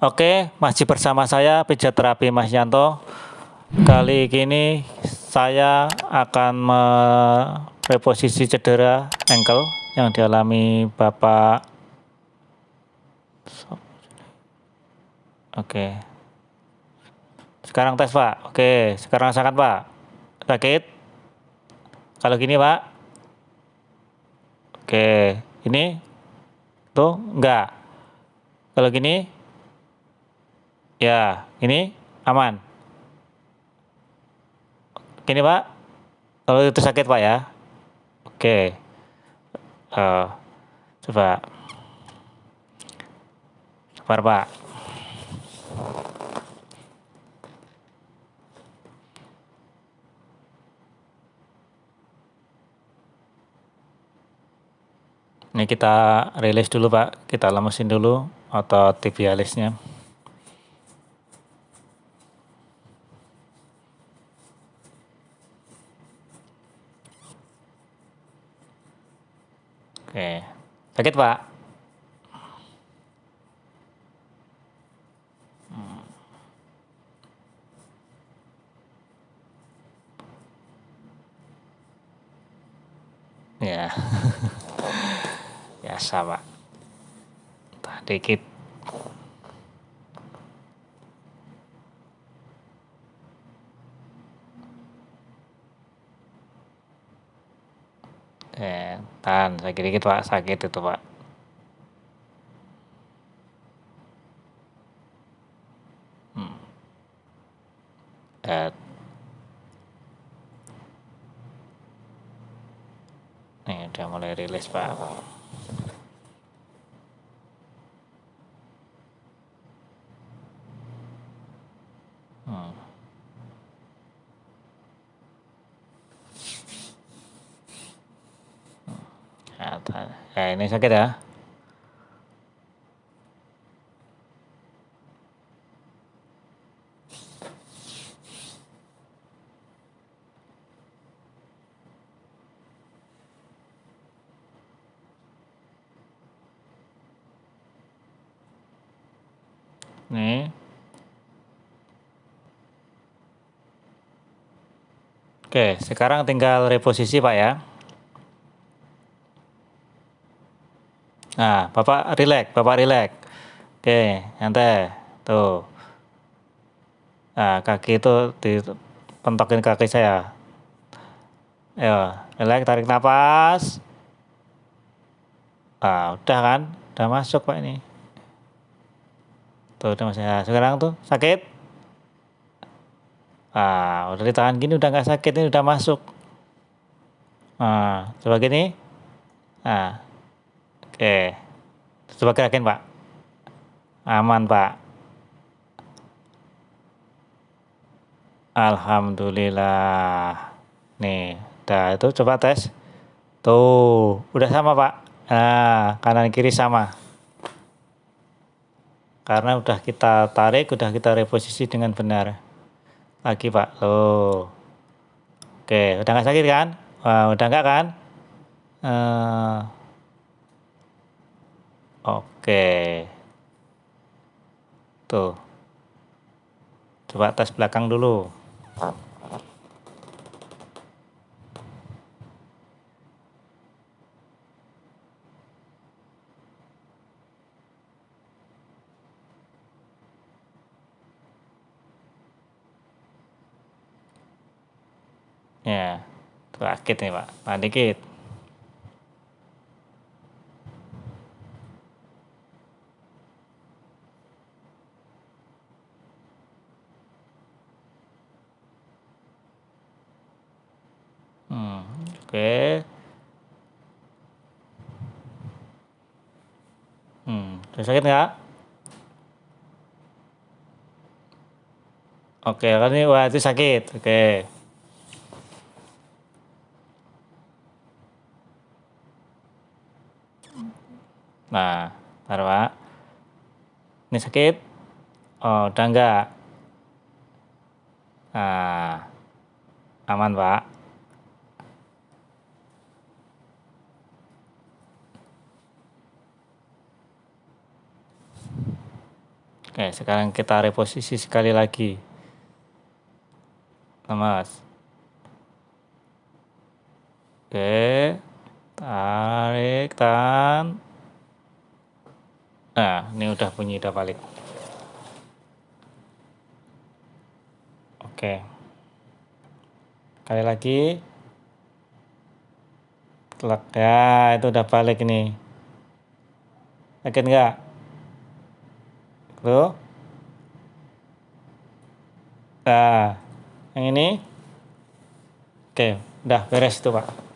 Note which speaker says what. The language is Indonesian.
Speaker 1: Oke, masih bersama saya pijat terapi Mas Yanto. Kali ini saya akan mereposisi cedera ankle yang dialami Bapak. Oke. Sekarang tes Pak. Oke, sekarang rasakan Pak. Sakit? Kalau gini Pak. Oke, ini tuh enggak. Kalau gini Ya, ini aman. Gini Pak, kalau itu sakit Pak ya. Oke. Uh, coba. Sabar Pak. Ini kita rilis dulu Pak, kita lemesin dulu atau tibialisnya. Oke. Sakit, Pak? Hmm. Ya. Biasa, Pak. Entah dikit. Tahan sakit dikit Pak, sakit itu Pak. Hmm. Nih udah mulai rilis Pak. Hmm. Nah, ini sakit ya. Nih. Oke, sekarang tinggal reposisi Pak ya. Nah, Bapak rileks, Bapak rileks. Oke, nyantai. Tuh. Nah, kaki itu dipentokin kaki saya. Ayo, rileks, tarik nafas. Ah, udah kan? Udah masuk Pak ini. Tuh, udah masuk. Nah, sekarang tuh sakit. Ah, udah ditahan gini udah nggak sakit ini udah masuk. Nah, coba gini. Nah, Oke. Coba gerakin, Pak. Aman, Pak. Alhamdulillah. Nih, udah itu coba tes. Tuh, udah sama, Pak. Nah, kanan kiri sama. Karena udah kita tarik, udah kita reposisi dengan benar. Lagi, Pak. Tuh. Oke, udah nggak sakit kan? Wah, udah nggak kan? Uh, Oke. Tuh. Coba tes belakang dulu. Ya, sakit nih Pak, nah, dikit. Oke. Hmm, udah sakit nggak? Oke, kan ini wah itu sakit. Oke. Nah, taruh Pak. Ini sakit? Oh, udah enggak? Nah, aman Pak. Oke. Oke, sekarang kita reposisi sekali lagi. Mas. Oke, tarik, tahan. Nah, ini udah bunyi, udah balik. Oke. Kali lagi. Telak. Ya, itu udah balik ini. Yakin nggak? Tuh. Nah, yang ini. Oke, udah beres itu, Pak.